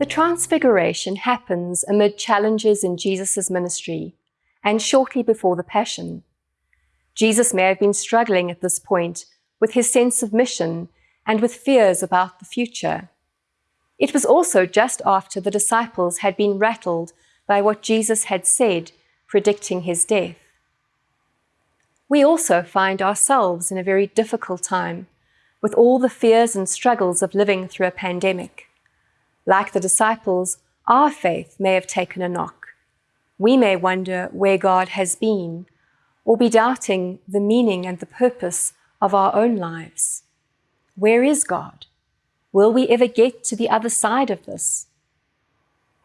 The Transfiguration happens amid challenges in Jesus' ministry and shortly before the Passion. Jesus may have been struggling at this point with his sense of mission and with fears about the future. It was also just after the disciples had been rattled by what Jesus had said, predicting his death. We also find ourselves in a very difficult time, with all the fears and struggles of living through a pandemic. Like the disciples, our faith may have taken a knock. We may wonder where God has been, or be doubting the meaning and the purpose of our own lives. Where is God? Will we ever get to the other side of this?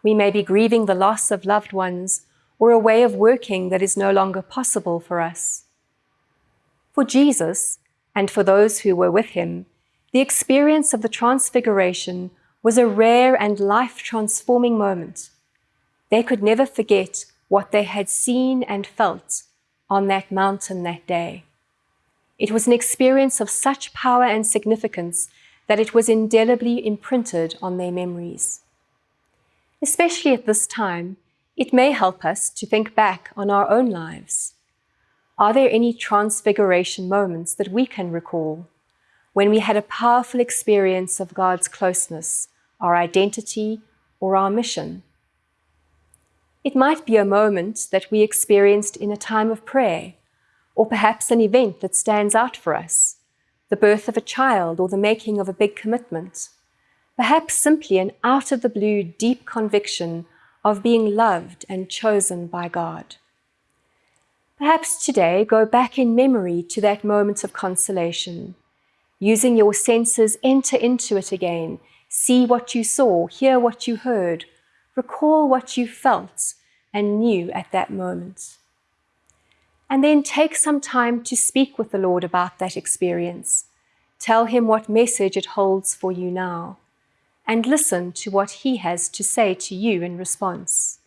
We may be grieving the loss of loved ones or a way of working that is no longer possible for us. For Jesus, and for those who were with him, the experience of the Transfiguration was a rare and life-transforming moment. They could never forget what they had seen and felt on that mountain that day. It was an experience of such power and significance that it was indelibly imprinted on their memories. Especially at this time, it may help us to think back on our own lives. Are there any transfiguration moments that we can recall when we had a powerful experience of God's closeness our identity, or our mission. It might be a moment that we experienced in a time of prayer, or perhaps an event that stands out for us, the birth of a child or the making of a big commitment, perhaps simply an out-of-the-blue deep conviction of being loved and chosen by God. Perhaps today go back in memory to that moment of consolation. Using your senses, enter into it again See what you saw, hear what you heard, recall what you felt and knew at that moment. And then take some time to speak with the Lord about that experience. Tell him what message it holds for you now, and listen to what he has to say to you in response.